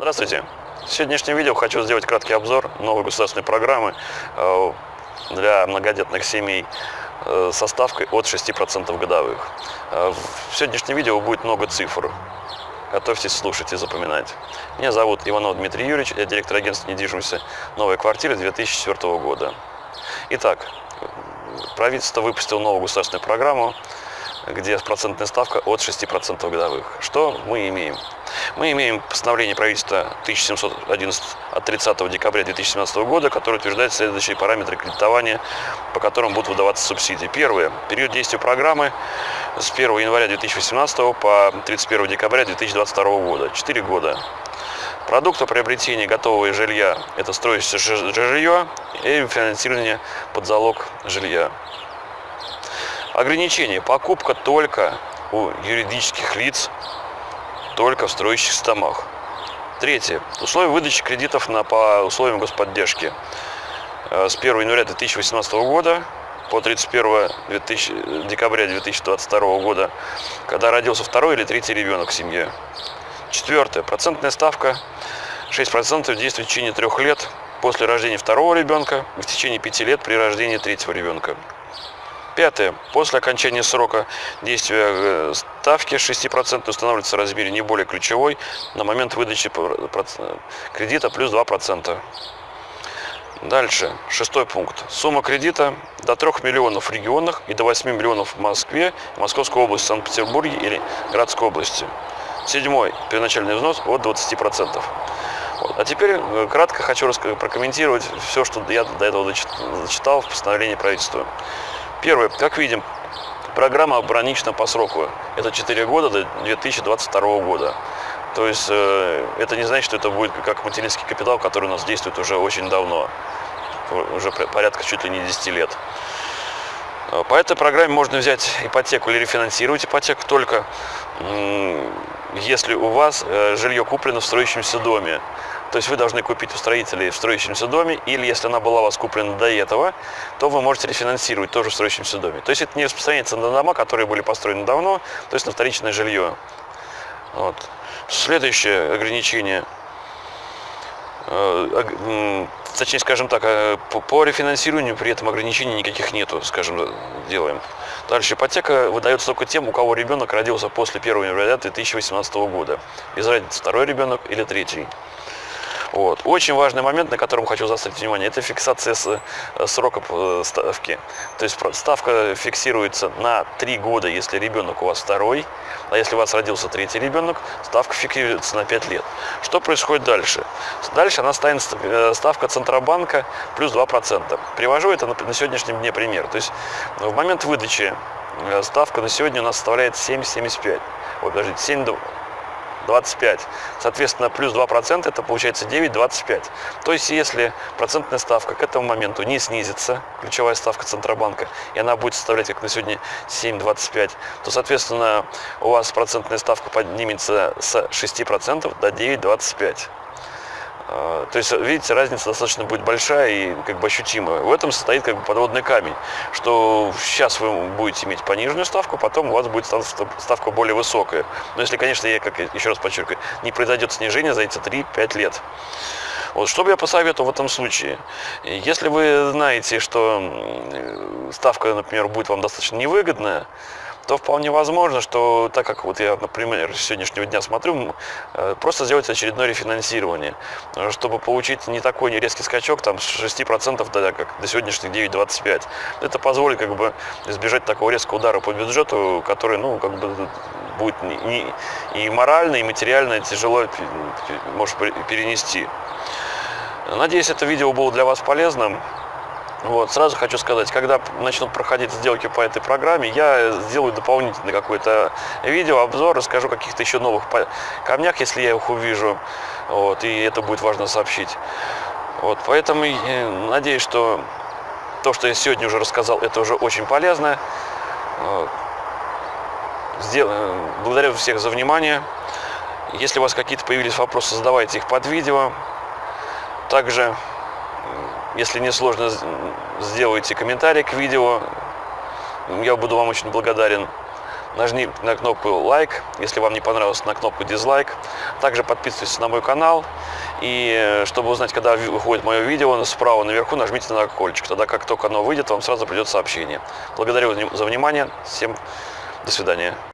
Здравствуйте! В сегодняшнем видео хочу сделать краткий обзор новой государственной программы э, для многодетных семей э, со ставкой от 6% годовых. Э, в сегодняшнем видео будет много цифр. Готовьтесь слушать и запоминать. Меня зовут Иванов Дмитрий Юрьевич, я директор агентства недвижимости «Новая квартира» 2004 года. Итак, правительство выпустило новую государственную программу, где процентная ставка от 6% годовых. Что мы имеем? Мы имеем постановление правительства 1711 от 30 декабря 2017 года, которое утверждает следующие параметры кредитования, по которым будут выдаваться субсидии. Первое. Период действия программы с 1 января 2018 по 31 декабря 2022 года. 4 года. Продукты приобретения готового жилья – это строящееся жилье и финансирование под залог жилья. Ограничение. Покупка только у юридических лиц только в строящихся домах. Третье. Условия выдачи кредитов на, по условиям господдержки. Э, с 1 января 2018 года по 31 2000, декабря 2022 года, когда родился второй или третий ребенок в семье. Четвертое. Процентная ставка 6% действует в течение трех лет после рождения второго ребенка в течение пяти лет при рождении третьего ребенка. Пятое. После окончания срока действия э, ставки 6% устанавливается в размере не более ключевой на момент выдачи кредита плюс 2%. Дальше, шестой пункт. Сумма кредита до 3 миллионов в регионах и до 8 миллионов в Москве, Московской области, Санкт-Петербурге или Градской области. Седьмой. Первоначальный взнос от 20%. Вот. А теперь э, кратко хочу прокомментировать все, что я до этого зачитал в постановлении правительства. Первое, как видим, программа ограничена по сроку. Это 4 года до 2022 года. То есть э, это не значит, что это будет как материнский капитал, который у нас действует уже очень давно. Уже порядка чуть ли не 10 лет. По этой программе можно взять ипотеку или рефинансировать ипотеку только если у вас э, жилье куплено в строящемся доме. То есть вы должны купить у строителей в строящемся доме, или если она была у вас куплена до этого, то вы можете рефинансировать тоже в строящемся доме. То есть это не распространяется на дома, которые были построены давно, то есть на вторичное жилье. Вот. Следующее ограничение, э, точнее, скажем так, э, по рефинансированию при этом ограничений никаких нету, скажем, делаем. Дальше ипотека выдается только тем, у кого ребенок родился после 1 января 2018 года. Без разницы, второй ребенок или третий. Вот. Очень важный момент, на котором хочу заострить внимание, это фиксация э, срока э, ставки. То есть ставка фиксируется на 3 года, если ребенок у вас второй, а если у вас родился третий ребенок, ставка фиксируется на 5 лет. Что происходит дальше? Дальше она станет э, ставка Центробанка плюс 2%. Привожу это на, сегодняшнем дне пример. То есть в момент выдачи ставка на сегодня у нас составляет 7,75. Вот, подождите, 7, 25. Соответственно, плюс 2% это получается 9,25. То есть, если процентная ставка к этому моменту не снизится, ключевая ставка Центробанка, и она будет составлять, как на сегодня, 7,25, то, соответственно, у вас процентная ставка поднимется с 6% до 9,25. А, то есть, видите, разница достаточно будет большая и как бы ощутимая. В этом состоит как бы подводный камень, что сейчас вы будете иметь пониженную ставку, потом у вас будет ставка более высокая. Но если, конечно, я, как еще раз подчеркиваю, не произойдет снижение за эти 3-5 лет. Вот, что бы я посоветовал в этом случае? Если вы знаете, что ставка, например, будет вам достаточно невыгодная, то вполне возможно, что так как вот я, например, с сегодняшнего дня смотрю, э, просто сделать очередное рефинансирование, э, чтобы получить не такой резкий скачок, там, с 6% до, как, до сегодняшних 9,25. Это позволит как бы избежать такого резкого удара по бюджету, который, ну, как бы будет не, и морально, и материально тяжело может перенести. Надеюсь, это видео было для вас полезным. Вот, сразу хочу сказать, когда начнут проходить сделки по этой программе, я сделаю дополнительный какой-то видео, обзор, расскажу о каких-то еще новых камнях, если я их увижу, вот, и это будет важно сообщить. Вот, поэтому надеюсь, что то, что я сегодня уже рассказал, это уже очень полезно. Сдел... Благодарю всех за внимание. Если у вас какие-то появились вопросы, задавайте их под видео. Также если не сложно, сделайте комментарий к видео. Я буду вам очень благодарен. нажми на кнопку лайк, если вам не понравилось, на кнопку дизлайк. Также подписывайтесь на мой канал. И э, чтобы узнать, когда выходит мое видео, справа наверху нажмите на колокольчик. Тогда как только оно выйдет, вам сразу придет сообщение. Благодарю за внимание. Всем до свидания.